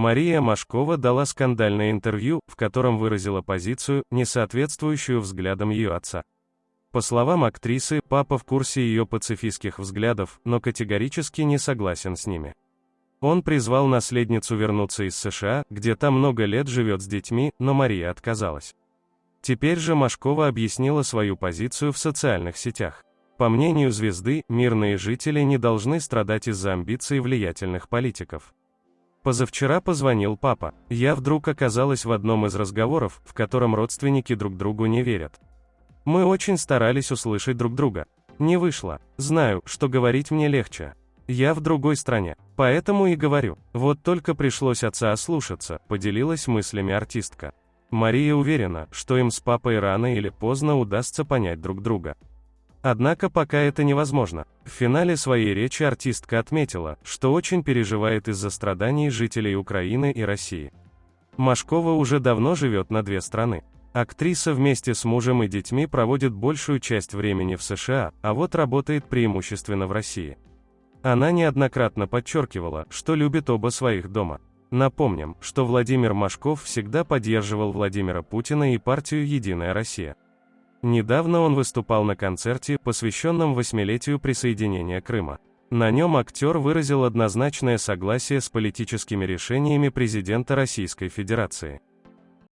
Мария Машкова дала скандальное интервью, в котором выразила позицию, не соответствующую взглядам ее отца. По словам актрисы, папа в курсе ее пацифистских взглядов, но категорически не согласен с ними. Он призвал наследницу вернуться из США, где та много лет живет с детьми, но Мария отказалась. Теперь же Машкова объяснила свою позицию в социальных сетях. По мнению звезды, мирные жители не должны страдать из-за амбиций влиятельных политиков. Позавчера позвонил папа. Я вдруг оказалась в одном из разговоров, в котором родственники друг другу не верят. Мы очень старались услышать друг друга. Не вышло. Знаю, что говорить мне легче. Я в другой стране. Поэтому и говорю. Вот только пришлось отца ослушаться, поделилась мыслями артистка. Мария уверена, что им с папой рано или поздно удастся понять друг друга. Однако пока это невозможно. В финале своей речи артистка отметила, что очень переживает из-за страданий жителей Украины и России. Машкова уже давно живет на две страны. Актриса вместе с мужем и детьми проводит большую часть времени в США, а вот работает преимущественно в России. Она неоднократно подчеркивала, что любит оба своих дома. Напомним, что Владимир Машков всегда поддерживал Владимира Путина и партию «Единая Россия». Недавно он выступал на концерте, посвященном восьмилетию присоединения Крыма. На нем актер выразил однозначное согласие с политическими решениями президента Российской Федерации.